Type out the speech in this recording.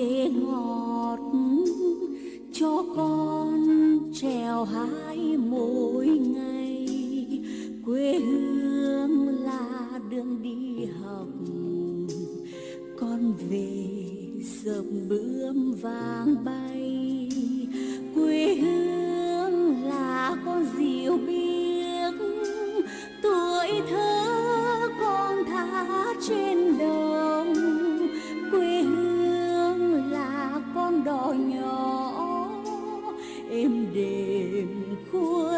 ghế ngọt cho con trèo hái mỗi ngày. Quê hương là đường đi học, con về dập bướm vàng bay. Em đêm khuya.